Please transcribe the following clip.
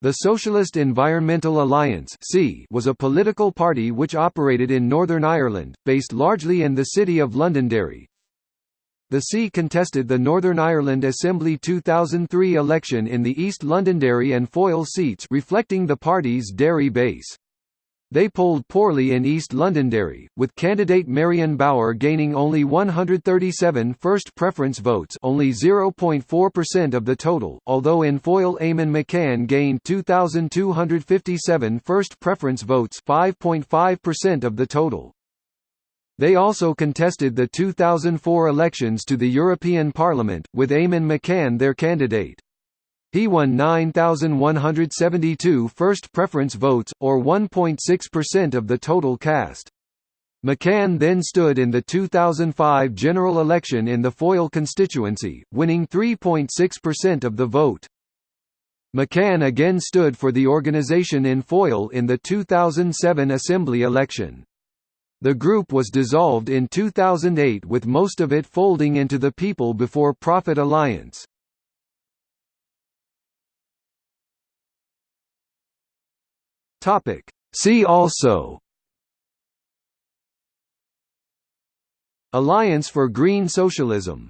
The Socialist Environmental Alliance was a political party which operated in Northern Ireland, based largely in the city of Londonderry. The SEA contested the Northern Ireland Assembly 2003 election in the East Londonderry and Foyle seats reflecting the party's Derry base. They polled poorly in East Londonderry, with candidate Marion Bauer gaining only 137 first preference votes only 0.4% of the total, although in Foyle Eamon McCann gained 2,257 first preference votes 5.5% of the total. They also contested the 2004 elections to the European Parliament, with Eamon McCann their candidate. He won 9,172 first preference votes, or 1.6% of the total cast. McCann then stood in the 2005 general election in the Foyle constituency, winning 3.6% of the vote. McCann again stood for the organisation in Foyle in the 2007 Assembly election. The group was dissolved in 2008 with most of it folding into the People Before Profit Alliance. Topic. See also Alliance for Green Socialism